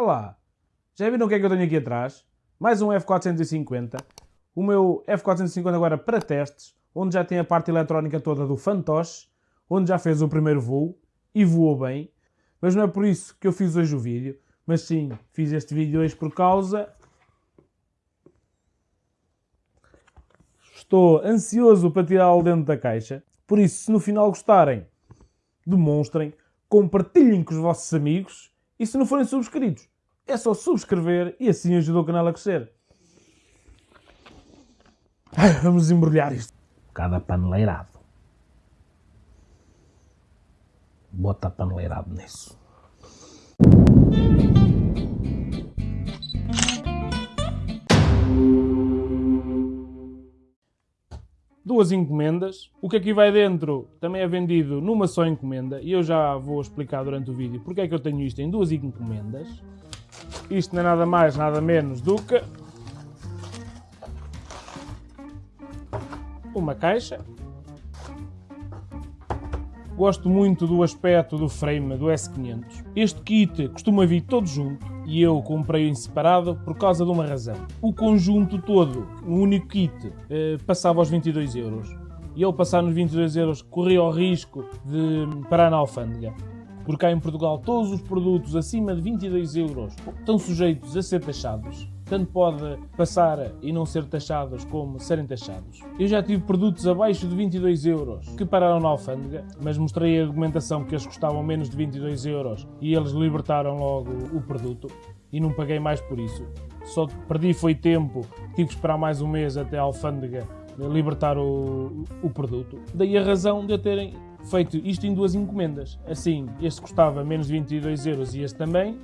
Olá! Já viram o que é que eu tenho aqui atrás? Mais um F450. O meu F450 agora para testes, onde já tem a parte eletrónica toda do fantoche, onde já fez o primeiro voo e voou bem. Mas não é por isso que eu fiz hoje o vídeo, mas sim, fiz este vídeo hoje por causa... Estou ansioso para tirá-lo dentro da caixa, por isso, se no final gostarem, demonstrem, compartilhem com os vossos amigos e se não forem subscritos, é só subscrever e assim ajuda o canal a crescer. Ai, vamos embrulhar isto. Cada paneleirado. Bota paneleirado nisso. Duas encomendas. O que aqui vai dentro também é vendido numa só encomenda e eu já vou explicar durante o vídeo porque é que eu tenho isto em duas encomendas. Isto não é nada mais, nada menos do que uma caixa. Gosto muito do aspecto do frame do S500. Este kit costuma vir todo junto e eu comprei em separado por causa de uma razão. O conjunto todo, um único kit, eh, passava aos 22 euros. E ao passar nos 22 euros corria o risco de parar na alfândega. Porque cá em Portugal todos os produtos acima de 22 euros estão sujeitos a ser taxados tanto pode passar e não ser taxados como serem taxados. Eu já tive produtos abaixo de 22 euros que pararam na alfândega, mas mostrei a documentação que eles custavam menos de 22 euros e eles libertaram logo o produto e não paguei mais por isso. Só perdi foi tempo, tive que esperar mais um mês até a alfândega libertar o, o produto. Daí a razão de eu terem feito isto em duas encomendas. Assim, este custava menos de 22 euros e este também,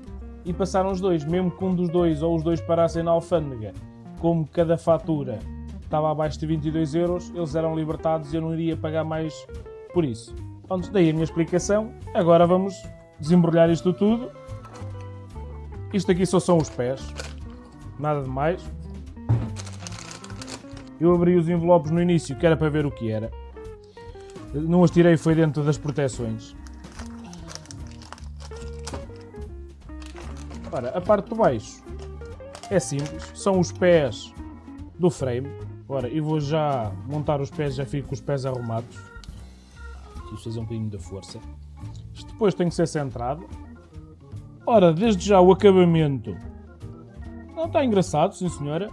e passaram os dois, mesmo que um dos dois ou os dois parassem na alfândega, como cada fatura estava abaixo de 22 euros, eles eram libertados e eu não iria pagar mais por isso. Pronto, daí a minha explicação. Agora vamos desembrulhar isto tudo. Isto aqui só são os pés, nada de mais. Eu abri os envelopes no início, que era para ver o que era. Não os tirei, foi dentro das proteções. Ora, a parte de baixo é simples, são os pés do frame. Ora, eu vou já montar os pés, já fico com os pés arrumados. Preciso fazer um bocadinho de força. Isto depois tem que ser centrado. Ora, desde já o acabamento não está engraçado, sim senhora.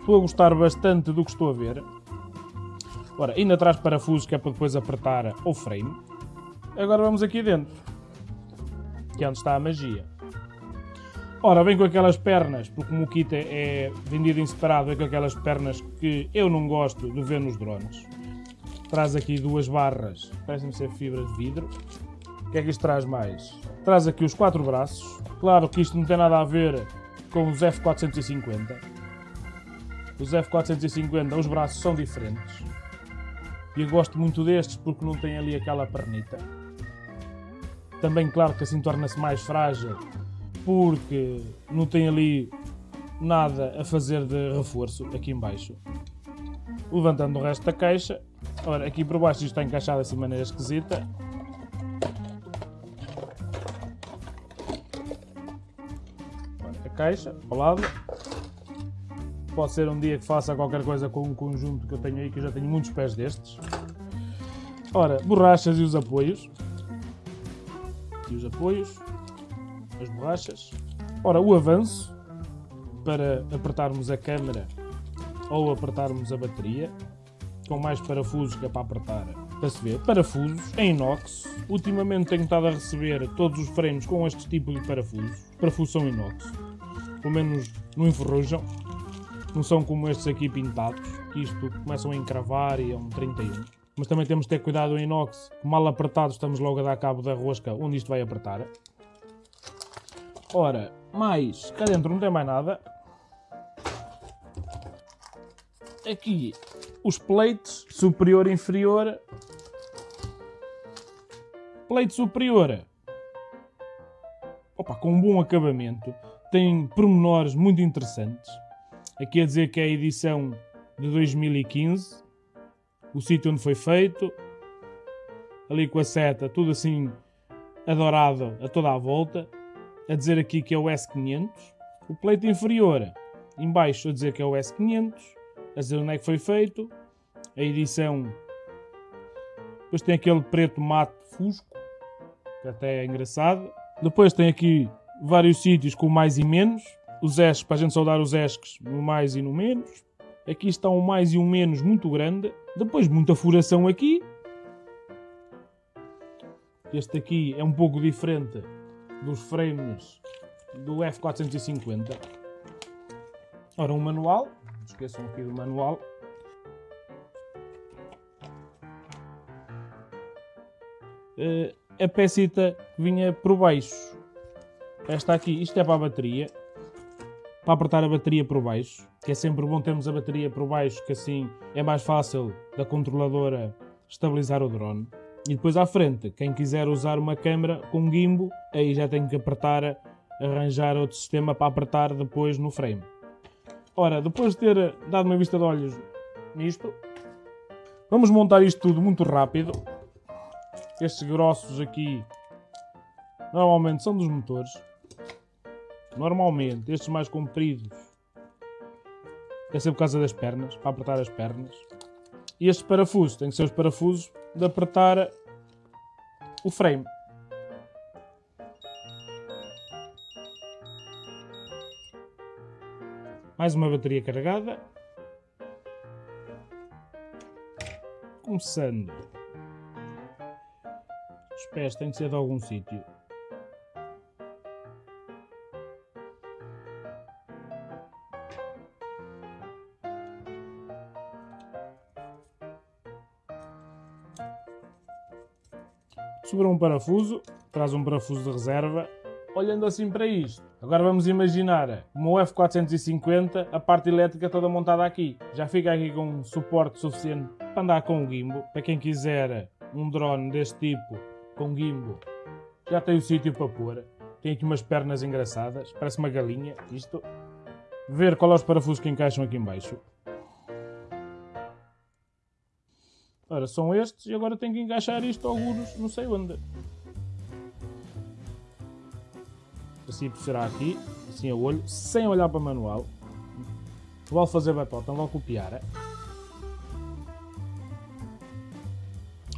Estou a gostar bastante do que estou a ver. Ora, ainda traz parafusos que é para depois apertar o frame. Agora vamos aqui dentro, que é onde está a magia. Ora, vem com aquelas pernas, porque o kit é vendido em separado, vem com aquelas pernas que eu não gosto de ver nos drones. Traz aqui duas barras, parecem ser fibras de vidro. O que é que isto traz mais? Traz aqui os quatro braços. Claro que isto não tem nada a ver com os F450. Os F450, os braços são diferentes. E eu gosto muito destes porque não tem ali aquela pernita. Também, claro que assim torna-se mais frágil porque não tem ali nada a fazer de reforço aqui em baixo. Levantando o resto da caixa, ora aqui por baixo isto está encaixado assim de maneira esquisita. A caixa, ao lado. Pode ser um dia que faça qualquer coisa com um conjunto que eu tenho aí, que eu já tenho muitos pés destes. Ora, borrachas e os apoios. E os apoios as borrachas. Ora, o avanço para apertarmos a câmera ou apertarmos a bateria, com mais parafusos que é para apertar, para se ver. Parafusos em inox. Ultimamente tenho estado a receber todos os frames com este tipo de parafusos. Parafusos são inox. Pelo menos não enferrujam. Não são como estes aqui pintados, que isto começam a encravar e é um 31. Mas também temos de ter cuidado em inox, mal apertado estamos logo a dar cabo da rosca onde isto vai apertar. Ora, mais, cá dentro não tem mais nada. Aqui, os plates, superior e inferior. Plate superior. Opa, com um bom acabamento. Tem pormenores muito interessantes. Aqui a dizer que é a edição de 2015. O sítio onde foi feito. Ali com a seta, tudo assim adorado a toda a volta a dizer aqui que é o S500. O pleito inferior, embaixo, a dizer que é o S500. A dizer onde é que foi feito. A edição. Depois tem aquele preto mate fusco, que até é engraçado. Depois tem aqui vários sítios com mais e menos. Os esques, para a gente saudar os esques, no mais e no menos. Aqui está um mais e um menos muito grande. Depois muita furação aqui. Este aqui é um pouco diferente dos frames do F450. Ora, um manual. Esqueçam aqui do manual. Uh, a pecita vinha por baixo. Esta aqui, isto é para a bateria. Para apertar a bateria por baixo. Que é sempre bom termos a bateria por baixo, que assim é mais fácil da controladora estabilizar o drone. E depois à frente, quem quiser usar uma câmera com gimbo, aí já tem que apertar, arranjar outro sistema para apertar depois no frame. Ora, depois de ter dado uma vista de olhos nisto, vamos montar isto tudo muito rápido. Estes grossos aqui normalmente são dos motores. Normalmente, estes mais compridos é sempre por causa das pernas, para apertar as pernas. E estes parafusos, têm que ser os parafusos de apertar o frame. Mais uma bateria carregada. Começando. Os pés têm que ser de algum sítio. Sobrou um parafuso, traz um parafuso de reserva. Olhando assim para isto, agora vamos imaginar o F450, a parte elétrica toda montada aqui. Já fica aqui com um suporte suficiente para andar com o gimbo. Para quem quiser um drone deste tipo com gimbo, já tem o sítio para pôr. Tem aqui umas pernas engraçadas, parece uma galinha, isto. Ver qual é os parafusos que encaixam aqui embaixo. Ora, são estes e agora tenho que encaixar isto alguns, não sei onde. Assim será aqui, assim a olho, sem olhar para o manual. Vou fazer batota, vou copiar. É?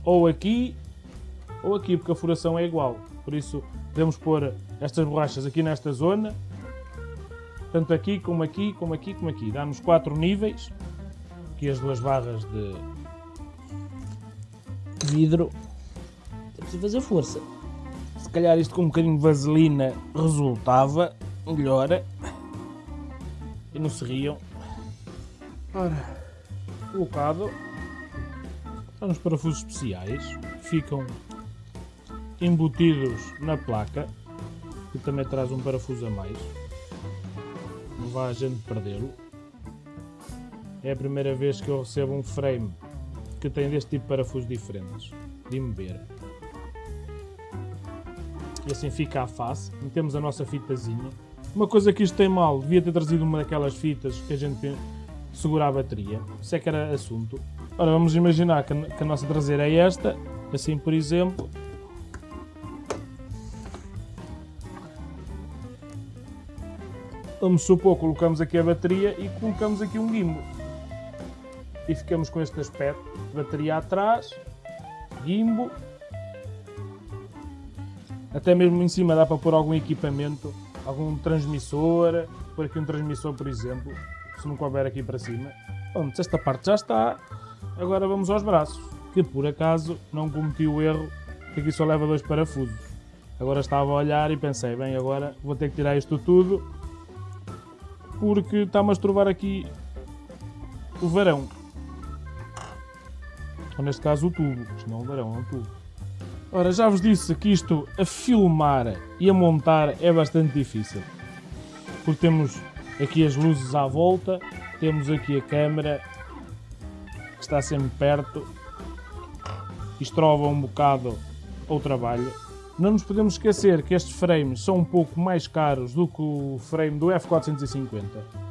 Ou aqui, ou aqui, porque a furação é igual. Por isso, podemos pôr estas borrachas aqui nesta zona. Tanto aqui, como aqui, como aqui, como aqui. Dá-nos quatro níveis. Aqui as duas barras de, vidro. É preciso fazer força. Se calhar isto com um bocadinho de vaselina resultava melhor. E não se riam. Ora, colocado. São os parafusos especiais. Ficam embutidos na placa. Que também traz um parafuso a mais. Não vá a gente perdê-lo. É a primeira vez que eu recebo um frame que tem deste tipo de parafusos diferentes de ver. E assim fica a face. Metemos a nossa fitazinha. Uma coisa que isto tem mal, devia ter trazido uma daquelas fitas que a gente segura a bateria. Isso é que era assunto. Ora, vamos imaginar que a nossa traseira é esta. Assim, por exemplo. Vamos supor, colocamos aqui a bateria e colocamos aqui um gimbal e ficamos com este aspecto. Bateria atrás, gimbo. Até mesmo em cima dá para pôr algum equipamento, algum transmissor, pôr aqui um transmissor por exemplo, se não couber aqui para cima. Pronto, esta parte já está. Agora vamos aos braços, que por acaso não cometi o erro, que aqui só leva dois parafusos. Agora estava a olhar e pensei, bem, agora vou ter que tirar isto tudo, porque está-me a estrovar aqui o varão. Ou neste caso o tubo, isto não é um tubo. Ora, já vos disse que isto a filmar e a montar é bastante difícil. Porque temos aqui as luzes à volta, temos aqui a câmera que está sempre perto, estrova um bocado o trabalho. Não nos podemos esquecer que estes frames são um pouco mais caros do que o frame do F450.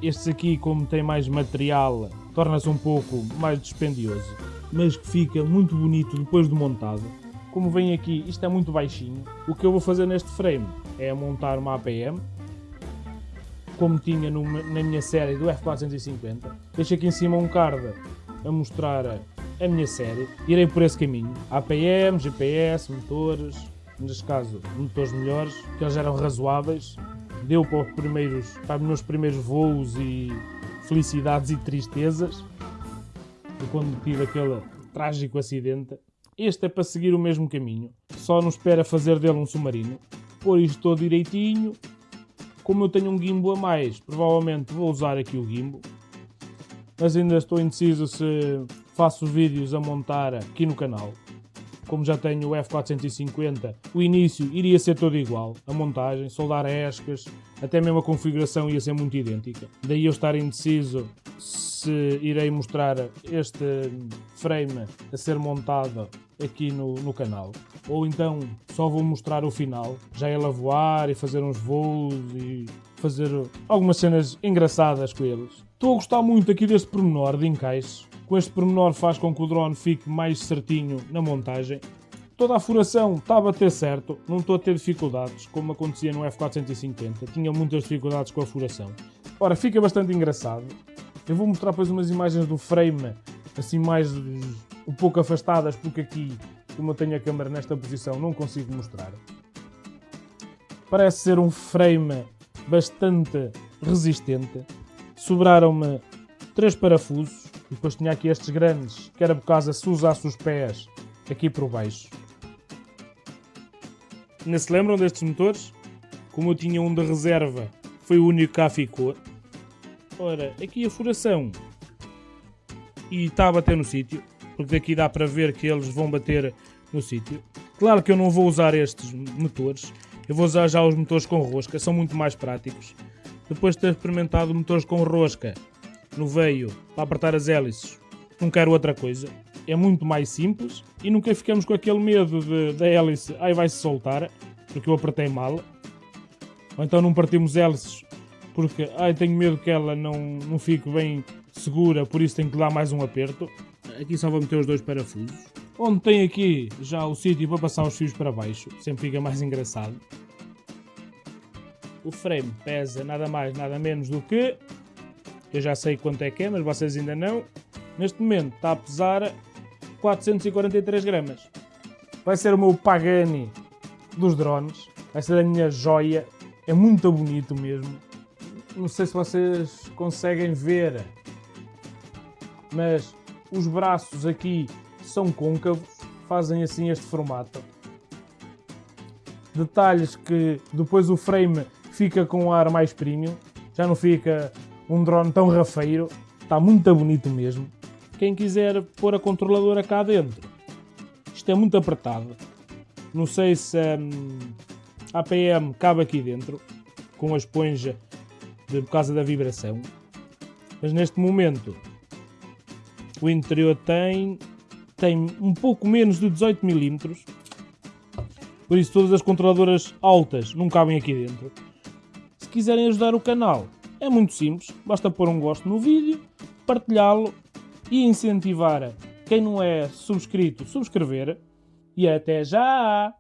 Estes aqui, como tem mais material, torna-se um pouco mais dispendioso mas que fica muito bonito depois de montado. como vem aqui, isto é muito baixinho. O que eu vou fazer neste frame é montar uma APM, como tinha na minha série do F450. Deixo aqui em cima um card a mostrar a minha série. Irei por esse caminho. APM, GPS, motores, neste caso motores melhores, que eles eram razoáveis. Deu para os, primeiros, para os meus primeiros voos e felicidades e tristezas. Quando tive aquele trágico acidente. Este é para seguir o mesmo caminho. Só não espera fazer dele um submarino. Pôr isto todo direitinho. Como eu tenho um gimbal a mais, provavelmente vou usar aqui o gimbal. Mas ainda estou indeciso se faço vídeos a montar aqui no canal. Como já tenho o F450, o início iria ser todo igual. A montagem, soldar escas, até mesmo a configuração ia ser muito idêntica. Daí eu estar indeciso se irei mostrar este frame a ser montado aqui no, no canal. Ou então só vou mostrar o final, já ele a voar e fazer uns voos e fazer algumas cenas engraçadas com eles. Estou a gostar muito aqui deste pormenor de encaixe. Com este pormenor faz com que o drone fique mais certinho na montagem. Toda a furação está a bater certo, não estou a ter dificuldades, como acontecia no F450. Tinha muitas dificuldades com a furação. Ora, fica bastante engraçado. Eu vou mostrar depois umas imagens do frame, assim mais um pouco afastadas, porque aqui, como eu tenho a câmera nesta posição, não consigo mostrar. Parece ser um frame bastante resistente. Sobraram-me três parafusos, e depois tinha aqui estes grandes, que era por causa se usasse os pés aqui por baixo. Não se lembram destes motores? Como eu tinha um de reserva, foi o único que cá ficou. Ora, aqui a furação. E está a bater no sítio, porque daqui dá para ver que eles vão bater no sítio. Claro que eu não vou usar estes motores, eu vou usar já os motores com rosca, são muito mais práticos. Depois de ter experimentado motores com rosca no veio para apertar as hélices, não quero outra coisa. É muito mais simples e nunca ficamos com aquele medo de, da hélice, ai vai-se soltar, porque eu apertei mal. Ou então não partimos hélices porque ai, tenho medo que ela não, não fique bem segura, por isso tenho que dar mais um aperto. Aqui só vou meter os dois parafusos. Onde tem aqui já o sítio para passar os fios para baixo, sempre fica mais engraçado. O frame pesa nada mais, nada menos do que... Eu já sei quanto é que é, mas vocês ainda não. Neste momento está a pesar 443 gramas. Vai ser o meu Pagani dos drones. Vai ser a minha joia. É muito bonito mesmo. Não sei se vocês conseguem ver, mas os braços aqui são côncavos, fazem assim este formato. Detalhes que depois o frame fica com um ar mais premium, já não fica um drone tão rafeiro, está muito bonito mesmo. Quem quiser pôr a controladora cá dentro, isto é muito apertado. Não sei se hum, a APM cabe aqui dentro, com a esponja de, por causa da vibração. Mas neste momento o interior tem, tem um pouco menos de 18 mm. Por isso todas as controladoras altas não cabem aqui dentro. Se quiserem ajudar o canal, é muito simples. Basta pôr um gosto no vídeo, partilhá-lo e incentivar quem não é subscrito, subscrever. E até já!